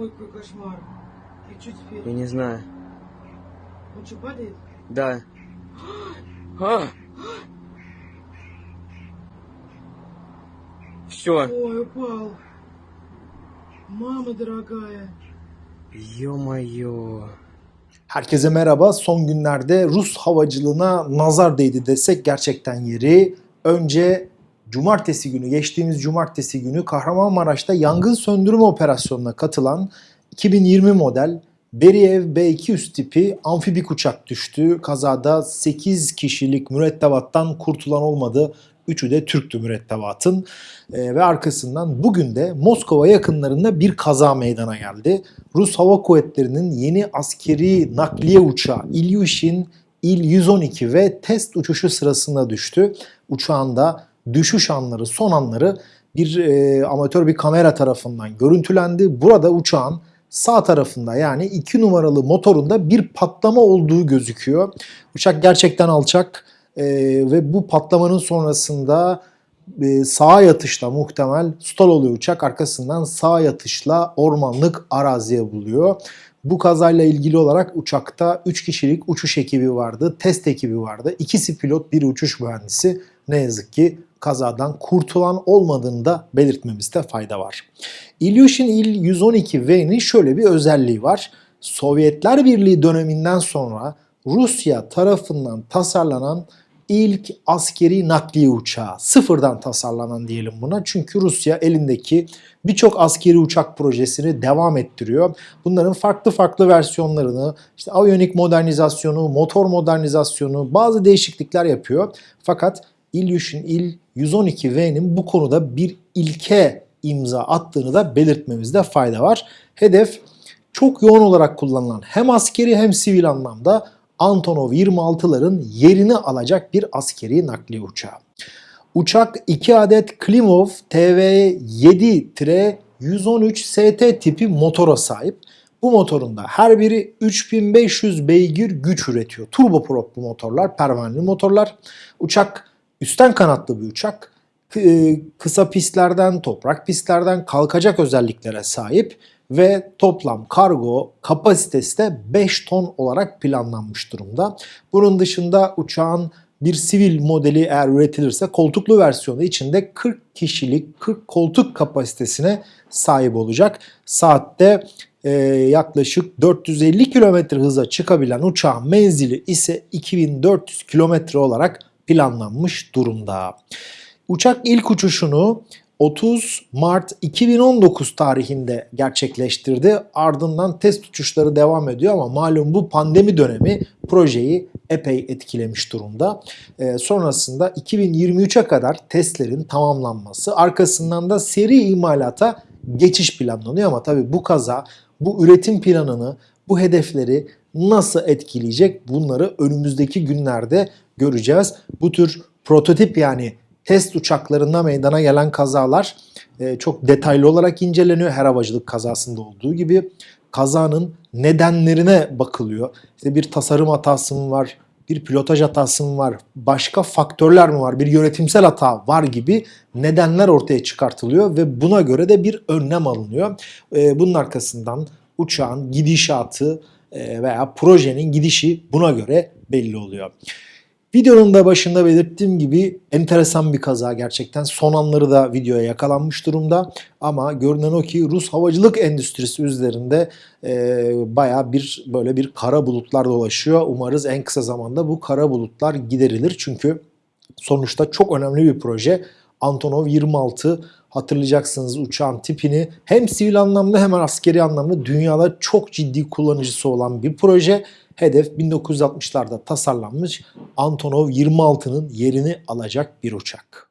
Ой, какой кошмар. И что теперь? Я не знаю. Он что, падает? Да. А! Все. Ой, упал. Мама дорогая. Ё-моё. Herkese merhaba. Son günlerde Rus havacılığına nazar değdi desek gerçekten yeri. Önce cumartesi günü, geçtiğimiz cumartesi günü Kahramanmaraş'ta yangın söndürme operasyonuna katılan 2020 model Beriev B-200 tipi amfibik uçak düştü. Kazada 8 kişilik mürettebattan kurtulan olmadı. Üçü de Türktü mürettebatın. Ee, ve arkasından bugün de Moskova yakınlarında bir kaza meydana geldi. Rus Hava Kuvvetleri'nin yeni askeri nakliye uçağı İlyushin İl-112 ve test uçuşu sırasında düştü. Uçağında düşüş anları, son anları bir e, amatör bir kamera tarafından görüntülendi. Burada uçağın sağ tarafında yani 2 numaralı motorunda bir patlama olduğu gözüküyor. Uçak gerçekten alçak e, ve bu patlamanın sonrasında e, sağa yatışla muhtemel stall oluyor uçak. Arkasından sağ yatışla ormanlık araziye buluyor. Bu kazayla ilgili olarak uçakta 3 kişilik uçuş ekibi vardı, test ekibi vardı. İkisi pilot, biri uçuş mühendisi. Ne yazık ki kazadan kurtulan olmadığını da belirtmemizde fayda var. Ilyushin Il-112V'nin şöyle bir özelliği var. Sovyetler Birliği döneminden sonra Rusya tarafından tasarlanan ilk askeri nakliye uçağı. Sıfırdan tasarlanan diyelim buna. Çünkü Rusya elindeki birçok askeri uçak projesini devam ettiriyor. Bunların farklı farklı versiyonlarını, işte aviyonik modernizasyonu, motor modernizasyonu, bazı değişiklikler yapıyor. Fakat Ilyushin Il-112V'nin bu konuda bir ilke imza attığını da belirtmemizde fayda var. Hedef çok yoğun olarak kullanılan hem askeri hem sivil anlamda Antonov 26'ların yerini alacak bir askeri nakliye uçağı. Uçak 2 adet Klimov TV7-113 ST tipi motora sahip. Bu motorun da her biri 3500 beygir güç üretiyor. Turboprop bu motorlar, pervaneli motorlar. Uçak üstten kanatlı bir uçak. K- Kısa pistlerden, toprak pistlerden kalkacak özelliklere sahip ve toplam kargo kapasitesi de 5 ton olarak planlanmış durumda. Bunun dışında uçağın bir sivil modeli eğer üretilirse koltuklu versiyonu içinde 40 kişilik 40 koltuk kapasitesine sahip olacak. Saatte e, yaklaşık 450 km hıza çıkabilen uçağın menzili ise 2400 km olarak planlanmış durumda. Uçak ilk uçuşunu 30 Mart 2019 tarihinde gerçekleştirdi. Ardından test uçuşları devam ediyor ama malum bu pandemi dönemi projeyi epey etkilemiş durumda. Ee, sonrasında 2023'e kadar testlerin tamamlanması, arkasından da seri imalata geçiş planlanıyor ama tabii bu kaza bu üretim planını, bu hedefleri nasıl etkileyecek bunları önümüzdeki günlerde göreceğiz. Bu tür prototip yani test uçaklarında meydana gelen kazalar e, çok detaylı olarak inceleniyor. Her havacılık kazasında olduğu gibi kazanın nedenlerine bakılıyor. İşte bir tasarım hatası mı var, bir pilotaj hatası mı var, başka faktörler mi var, bir yönetimsel hata var gibi nedenler ortaya çıkartılıyor ve buna göre de bir önlem alınıyor. E, bunun arkasından uçağın gidişatı veya projenin gidişi buna göre belli oluyor. Videonun da başında belirttiğim gibi enteresan bir kaza gerçekten. Son anları da videoya yakalanmış durumda. Ama görünen o ki Rus havacılık endüstrisi üzerinde e, baya bir böyle bir kara bulutlar dolaşıyor. Umarız en kısa zamanda bu kara bulutlar giderilir. Çünkü sonuçta çok önemli bir proje. Antonov 26 hatırlayacaksınız uçağın tipini hem sivil anlamda hem askeri anlamda dünyada çok ciddi kullanıcısı olan bir proje. Hedef 1960'larda tasarlanmış Antonov 26'nın yerini alacak bir uçak.